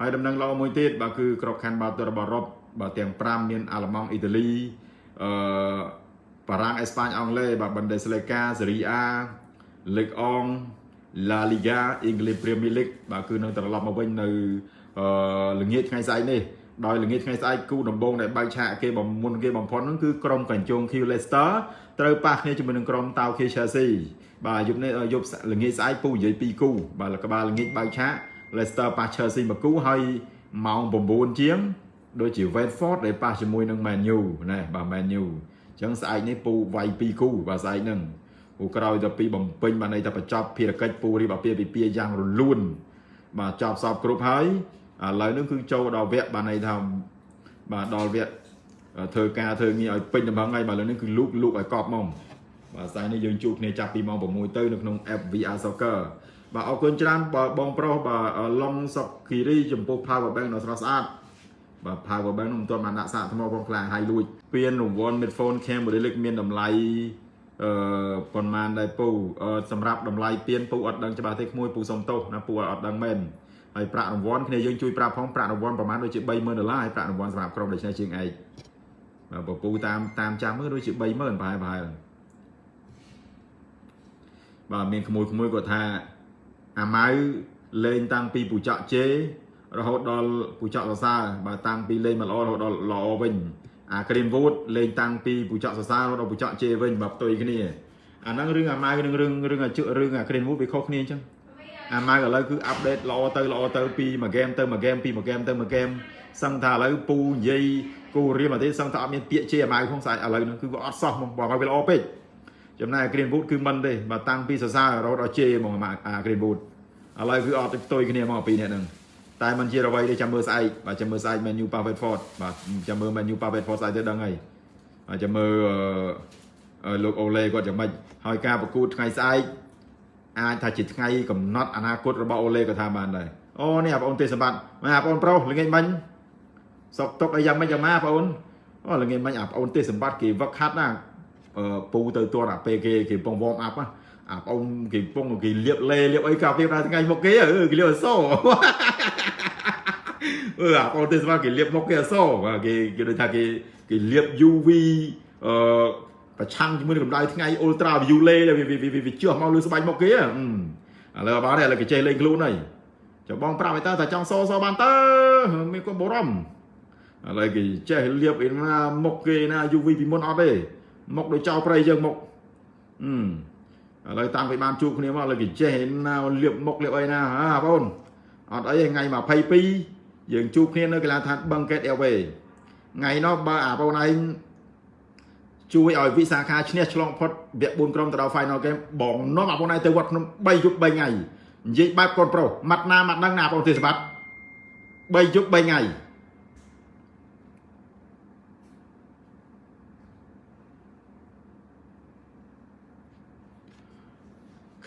ហើយដំណឹងល្អមួយទៀតបាទគឺក្របខ័ណ្ឌបាល់ទាត់របស់អឺរ៉ុបបាទទាំង5មានអាល្លឺម៉ង់អ៊ីតាលីអឺបារាំងអេស្ប៉ាញអង់គ្លេសបាទ Bundesliga Serie A Ligue 1 La Liga English Premier League បាទគឺនឹងត្រឡប់មកវិញនៅអឺល្ងាចថ្ងៃស្អែកនេះដោយល្ងាចថ្ងៃស្អែកគូដំបងដែលបើកឆាកគេបំមុនគេបំផុតហ្នឹងគឺក្រុមកញ្ជង Q Leicester ត្រូវប៉ះគ្នាជាមួយនឹងក្រុមតៅ K Chelsea បាទយប់នេះយប់ល្ងាចស្អែកពូនិយាយ2គូបាទក្បាលល្ងាចបើកឆាក Leicester ប៉ះ Chelsea មួយគូហើយម៉ោង9ជាងដូចជា Watford ដែលប៉ះជាមួយនឹង Man U ណាបាទ Man U អញ្ចឹងស្អែកនេះពូវាយ2គូបាទស្អែកហ្នឹងពូក្រោយទៅពីបំពេញបានន័យថាបញ្ចប់ភារកិច្ចពូរៀបអាពាហ៍ពិពាហ៍យ៉ាងរលូនបាទចប់សពគ្រប់ហើយឥឡូវនេះគឺចូលដល់វគ្គបានន័យថាបាទដល់វគ្គធ្វើការធ្វើងារឲ្យពេញដំណឹងហើយបាទឥឡូវនេះគឺលូកលូកឲ្យកប់មកបាទស្អែកនេះយើងជួបគ្នាចាប់ពីម៉ោង6ទៅនៅក្នុង app VR Soccer បាទអរគុណច្រើនបងប្រុសបាទឡុងសុកគិរីចំពោះ Power Bank ដ៏ស្រស់ស្អាតបាទ Power Bank នោះមិនទាន់បានដាក់សាកថ្មផងខ្លាំងហើយលួចពៀនរង្វាន់ Midphone Camera Link មានតម្លៃអឺប៉ុន្មានដែរពូសម្រាប់តម្លៃពៀនពូអត់ដឹងច្បាស់ទេក្មួយពូសុំទោសណាពូអត់ដឹងមែនហើយប្រាក់រង្វាន់គ្នាយើងជួយប្រាប់ផងប្រាក់រង្វាន់ប្រហែលដូចជា30000ដុល្លារហើយប្រាក់រង្វាន់សម្រាប់ក្រុមដូច្នេះជាងឯងបាទពូតាមតាមចាំមើលដូចជា30000ប្រហែលប្រហែលបាទមានក្មួយក្មួយគាត់ថា អាម៉ៅលេងតាំងពីពូចកជេរហូតដល់ពូចកសរសើរបាទតាំងពីលេងមកល្អរហូតដល់ល្អវិញអា Green Wood លេងតាំងពីពូចកសរសើររហូតដល់ពូចកជេវិញបាទផ្ទុយគ្នាអាហ្នឹងរឿងអាម៉ៅនឹងរឿងរឿងអាជក់រឿងអា Green Wood វាខុសគ្នាអញ្ចឹងអាម៉ៅឥឡូវគឺអាប់ដេតល្អទៅល្អទៅពីមួយហ្គេមទៅមួយហ្គេមពីមួយហ្គេមទៅមួយហ្គេមសឹងថាឥឡូវពូនិយាយគូរៀមមកទេសឹងថាអត់មានពាក្យជេរអាម៉ៅក្នុងស្អាតឥឡូវហ្នឹងគឺវាអត់សោះមកបើវាល្អពេក ចំណែក Green Wood គឺមិនទេបាទតាំងពីសរសើររហូតដល់ជេរហ្មងអា Green Wood ឥឡូវគឺអត់ផ្ទុយគ្នាមកពីនេះហ្នឹងតែมันជាអ្វីដែលចាំមើលស្អែកបាទចាំមើលស្អែក menu Pavard បាទចាំមើល menu Pavard ស្អែកទៅដឹងហើយបាទចាំមើលលោកអូឡេគាត់យ៉ាងម៉េចហើយការប្រកួតថ្ងៃស្អែកអាចថាជាថ្ងៃកំណត់អនាគតរបស់អូឡេក៏ថាបានដែរអូនេះបងអូនទេសម្បត្តិមកបងប្រុសល្ងាចមិញសុកទុកអីយ៉ាងម៉េចយ៉ាងម៉ាបងអូនអូល្ងាចមិញអាបងអូនទេសម្បត្តិគេវឹកហាត់ណា ពូទៅទាត់អាពេលគេគេពង warm up ណាអាបងគេពងគេលាបលេលាបអីកាពីដល់ថ្ងៃមុខគេគេលាបអសអឺអាបងទេសវ៉ាគេលាបមុខគេអសបាទគេគេដូចថាគេគេលាប UV អឺប្រឆាំងជាមួយនឹងកម្ដៅថ្ងៃ ultra violet វាវាវាជះមកលើស្បែកមុខគេឥឡូវបានឥឡូវគេចេះលេងខ្លួនហើយចាំបងប្រាប់ឲ្យតើថាចង់សសបានទៅមានគាត់បរំឥឡូវគេចេះលាបឯណាមុខគេណា UV ពីមុនអត់ទេ មុខដូចចោលប្រៃយើងមុខអឺឥឡូវតាំងពីបានជួបគ្នាមកឥឡូវគេចេះណាលាបមុខលាបអីណាហ่าបងអត់អីថ្ងៃ22យើងជួបគ្នានៅកីឡាដ្ឋានបឹងកេតអេវេថ្ងៃនោះបើអាបងឯងជួយឲ្យវិសាខាឈ្នះឆ្លងផុតវគ្គ4ក្រុមទៅដល់ final game បងនាំអាបងឯងទៅវត្តភ្នំ3យប់3ថ្ងៃនិយាយបែបកូនប្រុសម៉ាត់ណាម៉ាត់ដឹងណាបងទេសបាត់3យប់3ថ្ងៃ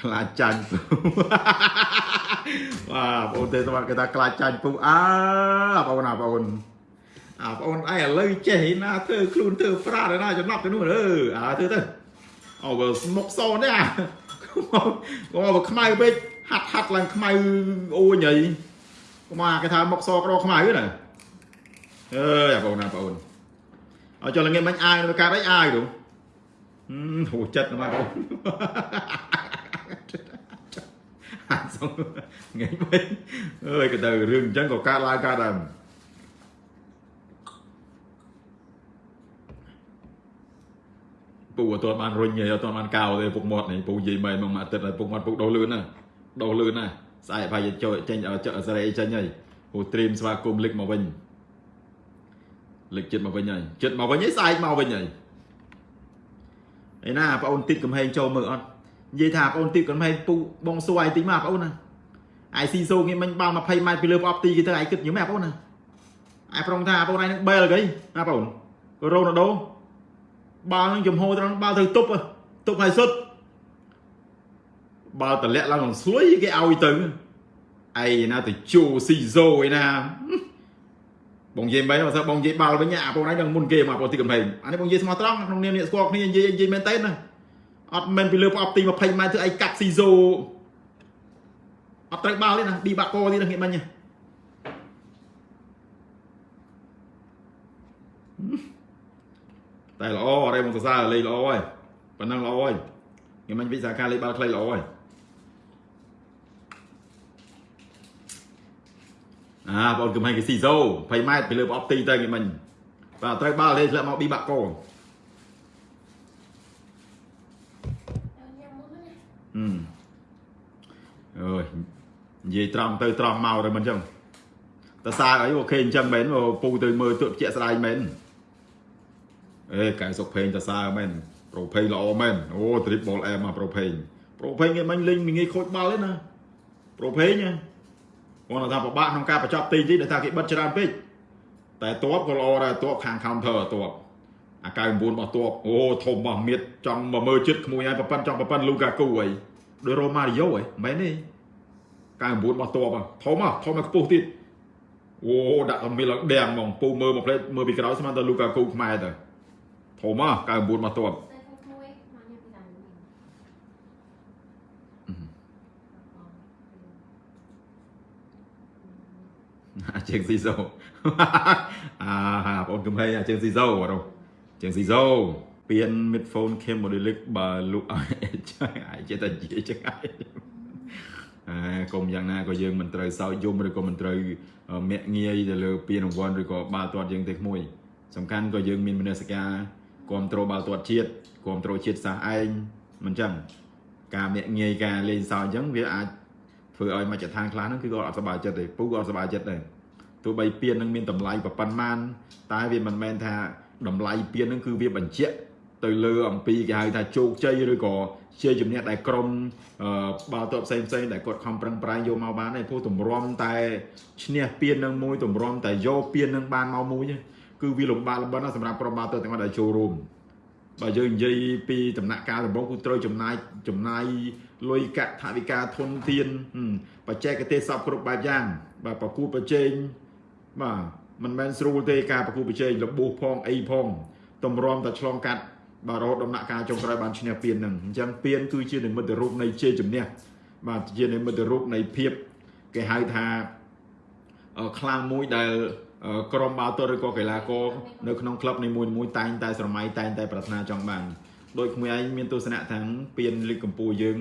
ខ្លាចចាញ់បាទបងទេស្វាគេថាខ្លាចចាញ់ពុះអើបងណាបងអាបងឯងឥឡូវចេះណាធ្វើខ្លួនធ្វើប្រាត់ណាចំណាប់ទៅនោះអឺអាធ្វើទៅអូបើស្មុកសនេះអាកុំមកខ្មៅពេកហាត់ហាត់ឡើងខ្មៅអូញអីកុំអាគេថាមកសក្រខ្មៅណាអើយអាបងណាបងអត់ចុះល្ងាចមិញអាយនៅកាត់អីអាយទៅហូចិត្តណាបង ហាក់សុំថ្ងៃមិញអើយក៏ទៅរឿងអញ្ចឹងក៏កើតឡើងកើតដែរពូអត់ទាន់បានរុញទេអត់ទាន់បានកោទេពុកមាត់នេះពូនិយាយមែនមកមួយអាទិត្យហើយពុកមាត់ពុកដោះលឿនណាដោះលឿនណាស្អែកប្រហែលចូលចេញសេរីចេញហើយពូត្រៀមស្វាគមន៍លិចមកវិញលិចចិត្តមកវិញហើយចិត្តមកវិញហើយស្អែកមកវិញហើយឯណាបងអូនទីតកំហែងចូលមើលអត់ និយាយថាបងអូនទីតកំហែងពូបងសួរឯងតិចមកបងអូនណាឯស៊ីសូគេមិញបាល់20ម៉ែត្រពីលើប្រអប់ទីគេទៅឯងគិតញឹមបងអូនណាឯប្រងថាបងឯងនឹងបែលគេណាបងអូនរ៉ូណាល់ដូបាល់នឹងចំហត្រង់បាល់ទៅទប់ទប់ហើយសុទ្ធបាល់តម្លាក់ឡើងនឹងស្លុយគេឲ្យទៅឯណាទៅជូស៊ីโซឯណាបងនិយាយមិនបើសិនបងនិយាយបាល់វិញអាបងឯងនឹងមុនគេមកបងទីកំហែងអានេះបងនិយាយស្មោះត្រង់ក្នុងនាមអ្នកស្គាល់គ្នានិយាយនិយាយមែនតើណា អត់មែនពីលើប្រអប់ទី20ម៉ែត្រធ្វើអីកាត់ស៊ីโซអត់ត្រូវបាល់ទេណាឌីបាក់កទៀតហ្នឹងគេមិញតែល្អអរេមកសរសើរលេខល្អហើយប៉ណ្ណឹងល្អហើយគេមិញវិសាខាលេខបាល់ខ្លីល្អហើយអាបងគេមិញគេស៊ីโซ20ម៉ែត្រពីលើប្រអប់ទីទៅគេមិញបាទត្រូវបាល់លេខធ្លាក់មកឌីបាក់ក អឺអើយនិយាយត្រង់ទៅត្រង់មកទៅមិនអញ្ចឹងតើសារអីអូខេអញ្ចឹងមែនពូទៅមើលទក់ជាក់ស្ដាយមែនអេកែសុកភេងតើសារមែនប្រូភេងល្អមែនអូទ្រីបបលអែមមកប្រូភេងប្រូភេងគេមិនលេងងាយខូចបាល់ទេណាប្រូភេងណាគាត់ថាពិបាកក្នុងការបញ្ចប់ទីនេះដោយថាគេបិទច្រើនពេកតែតបក៏ល្អដែរតបខាង counter តប អា99របស់តបអូធំរបស់មៀតចង់មកមើលចិត្តក្មួយឲ្យប្រប៉ិនចង់ប្រប៉ិនលូកាគូអីដោយរ៉ូម៉ារីយ៉ូហ៎មែនទេ99របស់តបធំហ៎ធំមកខ្ពស់ទៀតអូដាក់តែមីឡើងដៀងហ្មងពូមើលមកផ្លេតមើលពីក្រោយស្មានតែលូកាគូខ្មែរទៅធំហ៎99របស់តបតែខ្លួនមួយមកញ៉ាំពីតាមវិញអាជើងស៊ីសូអាបងកំហែងអាជើងស៊ីសូអត់ ជើងស៊ីសូពៀន midphone cam modelic បើលុកឲ្យចាស់អាយចេះតែនិយាយចឹងហើយអើកុំយ៉ាងណាក៏យើងមិនត្រូវសោកយំឬក៏មិនត្រូវមាក់ងាយទៅលើពានរង្វាន់ឬក៏បាល់ទាត់យើងទេក្មួយសំខាន់ក៏យើងមានមនសិការគ្រប់គ្រងបាល់ទាត់ជាតិគ្រប់គ្រងជាតិសាសឯងមិនចឹងការមាក់ងាយការលេងសើចអញ្ចឹងវាអាចធ្វើឲ្យមជ្ឈដ្ឋានខ្លះហ្នឹងគឺគាត់អត់សប្បាយចិត្តទេពូក៏អត់សប្បាយចិត្តដែរទោះបីពៀននឹងមានតម្លៃប្រប៉ុណ្ណាតែវាមិនមែនថា តម្លៃពៀននឹងគឺវាបញ្ជាក់ទៅលើអំពីគេហៅថាជោគជ័យឬក៏ជាជំនះដែលក្រុមអឺបាល់ទាត់ផ្សេងផ្សេងដែលគាត់ខំប្រឹងប្រែងយកមកបានទេព្រោះទម្រាំតែឈ្នះពៀននឹងមួយទម្រាំតែយកពៀននឹងបានមកមួយទេគឺវាលំបាកលំបិនណាស់សម្រាប់ក្រុមបាល់ទាត់ទាំងអស់ដែលចូលរួមបើយើងនិយាយពីដំណាក់កាលដំបូងគឺត្រូវចំណាយចំណាយលុយកាក់ថវិកាធនធានហឹមបច្ចេកទេសសពគ្រប់បែបយ៉ាងបាទប្រគួតប្រជែងបាទ មិនមែនស្រួលទេការប្រគួតប្រជែងរបួសផងអីផងតម្រាំតែឆ្លងកាត់បាទរហូតដំណាក់កាលចុងក្រោយបានឈ្នះពៀននឹងអញ្ចឹងពៀនគឺជានិមិត្តរូបនៃជ័យជំនះបាទជានិមិត្តរូបនៃភាពគេហៅថាអឺខ្លាំងមួយដែលអឺក្រុមបាល់ទាត់ឬក៏កីឡាករនៅក្នុងក្លឹបនីមួយៗតែងតែស្រមៃតែងតែប្រាថ្នាចង់បានដោយក្មួយឯងមានទស្សនៈថាងពៀនលីកកម្ពុជាយើង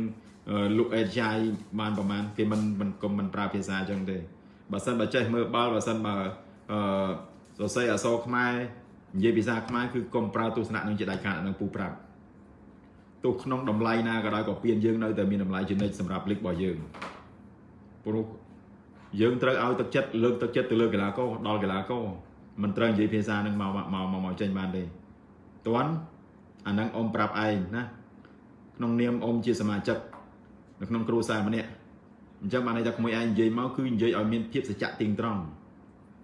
អឺលោកអេតចាយបានប្រហែលគេមិនមិនកុំមិនប្រើភាសាអញ្ចឹងទេបើសិនបើចេះមើលបាល់បើសិនបើ អឺសរសេរអក្សរខ្មែរនិយាយភាសាខ្មែរគឺកុំប្រើទស្សនៈនឹងជាដាច់ខាតអានឹងពូប្រាប់ទោះក្នុងតម្លៃណាក៏ដោយក៏ពៀនយើងនៅតែមានតម្លៃជានិច្ចសម្រាប់លីករបស់យើងព្រោះយើងត្រូវឲ្យទឹកចិត្តលើកទឹកចិត្តទៅលើកីឡាករដល់កីឡាករមិនត្រូវនិយាយភាសានឹងមកមកមកមកចេញបានទេតន់អានឹងអ៊ំប្រាប់ឯងណាក្នុងនាមអ៊ំជាសមាជិកនៅក្នុងគ្រួសារម្នាក់អញ្ចឹងបានន័យថាក្មួយឯងនិយាយមកគឺនិយាយឲ្យមានភាពសច្ចៈទៀងត្រង់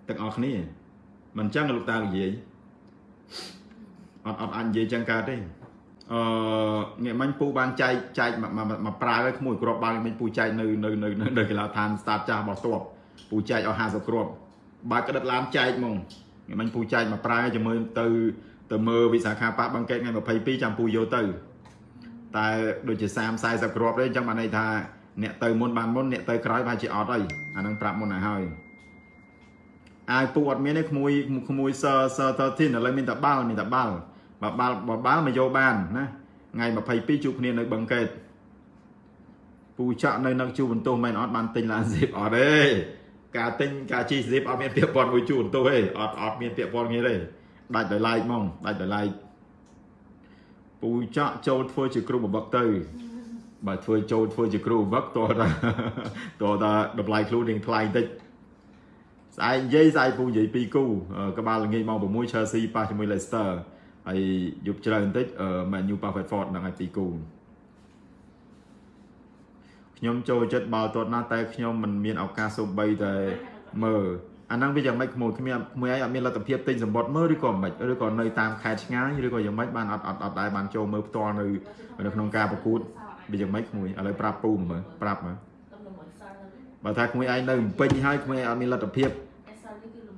ទាំងអស់គ្នាមិនអញ្ចឹងលោកតានិយាយអត់អត់អាចនិយាយចឹងកើតទេអឺងាកមិញពូបានចែកចែកមកប្រើឲ្យក្មួយគ្រាប់បាល់មិញពូចែកនៅនៅនៅនៅកីឡាដ្ឋាន start ចាស់របស់ទ័ពពូចែកឲ្យ50គ្រាប់បើក្តិតឡានចែកហ្មងងាកមិញពូចែកមកប្រើជាមួយទៅទៅមើលវិសាខាប៉ះបង្កេតថ្ងៃ22ចាំពូយកទៅ តែដូចជា30 40គ្រាប់ទេអញ្ចឹងបានន័យថាអ្នកទៅមុនបានមុនអ្នកទៅក្រោយប្រហែលជាអត់អីអានឹងប្រាប់មុនឲ្យហើយ អាយពូអត់មានទេក្មួយក្មួយសស13ឥឡូវមានតែបាល់មានតែបាល់បើបាល់បើបាល់មកយកបានណាថ្ងៃ22ជួបគ្នានៅបឹងកេតពូចាក់នៅនឹងជួបបន្ទោសមែនអត់បានទិញឡានស៊ីបអត់ទេការទិញការជីស៊ីបអត់មានពាក្យព័ន្ធមួយជួបបន្ទោសទេអត់អត់មានពាក្យព័ន្ធគ្នាទេដាច់ដោយឡែកហ្មងដាច់ដោយឡែកពូចាក់ចូលធ្វើជាគ្រូបបឹកទៅបើធ្វើចូលធ្វើជាគ្រូបបឹកតោះតាតោះតាតម្លៃខ្លួនរៀងថ្លៃបន្តិច ស្អែកនិយាយស្អែកពូនិយាយពីរគូក្បាលល្ងាចម៉ោង6 Chelsea ប៉ះជាមួយ Leicester ហើយយប់ច្រើនបន្តិច Man U ប៉ះ Watford ហ្នឹងហើយពីរគូខ្ញុំចូលចិត្តបាល់ទាត់ណាស់តែខ្ញុំមិនមានឱកាសសូម្បីតែមើលអាហ្នឹងវាយ៉ាងម៉េចក្មួយខ្ញុំមួយឯងអត់មានលទ្ធភាពទិញសម្បត្តិមើលឬក៏មិនឬក៏នៅតាមខេត្តឆ្ងាយឬក៏យ៉ាងម៉េចបានអត់អត់អត់ដែរបានចូលមើលផ្ទាល់នៅនៅក្នុងការប្រកួតវាយ៉ាងម៉េចក្មួយឥឡូវប្រាប់ពូមើលប្រាប់មើល បើថាក្មួយឯងនៅពេញហើយក្មួយឯងអត់មានលទ្ធភាព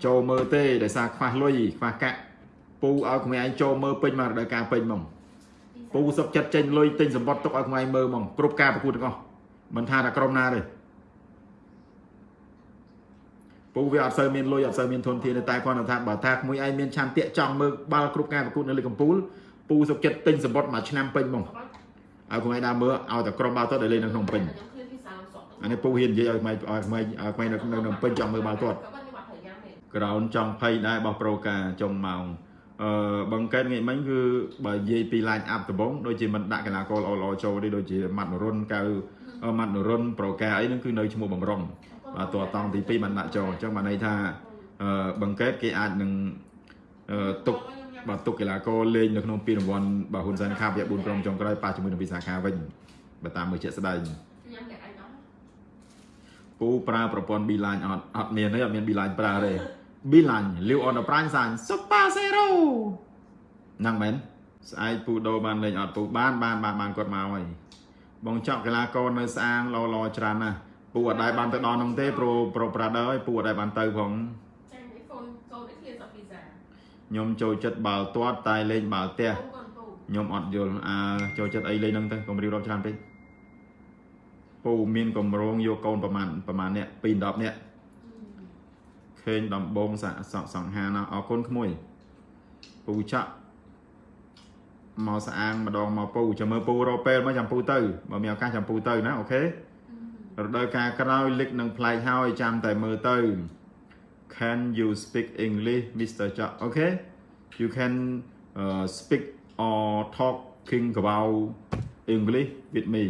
ចូលមើលទេដោយសារខ្វះលុយខ្វះកាក់ពូឲ្យក្មួយឯងចូលមើលពេញមករដូវកាលពេញហ្មងពូសុកចិត្តចេញលុយទិញសម្បត្តិទុកឲ្យក្មួយឯងមើលហ្មងគ្រប់ការប្រកួតទាំងអស់មិនថាតែក្រុមណាទេពពូវាអត់សូវមានលុយអត់សូវមានធនធានទេតែគាត់ថាបើថាក្មួយឯងមានឆន្ទៈចង់មើលបាល់គ្រប់ការប្រកួតនៅលើកំពូលពូសុកចិត្តទិញសម្បត្តិមួយឆ្នាំពេញហ្មងឲ្យក្មួយឯងដើរមើលឲ្យតែក្រុមបាល់ទាត់ដែលលេងនៅក្នុងពេញ ខ្ញុំឃើញពីសាមសក់អានេះពូហ៊ាននិយាយឲ្យក្មួយឲ្យក្មួយឲ្យក្មួយនៅនៅពេញចង់មើលបាល់ទាត់ក៏បាត់ខ្ញុំអត់ត្រូវយ៉ាងទេក្រោនចង់ភ័យដែររបស់ប្រូកាចុងម៉ោងអឺបង្កើតងាយមិញគឺបើនិយាយពី line up ដំបូងដូចជាមិនដាក់កីឡាករល្អៗចូលទេដូចជាម៉ាត់នរុនកៅអឺម៉ាត់នរុនប្រូកាអីហ្នឹងគឺនៅឈ្មោះបំរុងបាទតួតង់ទី2បានដាក់ចូលអញ្ចឹងបានន័យថាអឺបង្កើតគេអាចនឹងអឺទុកបាទទុកកីឡាករលេងនៅក្នុងពានរង្វាន់បាទហ៊ុនសែនខាប់វគ្គ4ក្រុមចុងក្រោយប៉ះជាមួយនឹងវិសាខាវិញបើតាមមើលជាក់ស្ដែងញ៉ាំតែអញអត់ ពូប្រើប្រព័ន្ធ Beeline អត់អត់មានទេអត់មាន Beeline ប្រើទេ Beeline លាវអនប្រាញ់សាញ Super Zero ហ្នឹងមែនស្អែកពូដូរបានលេងអត់ពូបានបានបានបានគាត់មកហើយបងចောက်កីឡាករនៅស្អាងឡឡច្រើនណាស់ពូអត់ដែរបានទៅដល់នោះទេប្រូប្រូប្រាដឺហើយពូអត់ដែរបានទៅផងចាញ់ឯកូនកូននេះគេសពីសាខ្ញុំចូលចិត្តបាល់ទាត់តែលេងបាល់ទះកូនកូនពូខ្ញុំអត់យល់អើចូលចិត្តអីលេងហ្នឹងទៅកុំរៀបរាប់ច្រើនពេក ពូមានកម្រងយកកូនប្រមាណប្រមាណអ្នក2 10នាក់ឃើញដំបងសាក់សក់សង្ហាណាអរគុណក្មួយពូចាក់មកស្អាងម្ដងមកពូចាំមើលពូរកពេលមកចាំពូទៅបើមានឱកាសចាំពូទៅណាអូខេរដូវកាលក្រោយលិចនឹងផ្លែកហើយចាំតែមើលទៅ Can you speak English Mr. Jack okay you can uh, speak or talking about English with me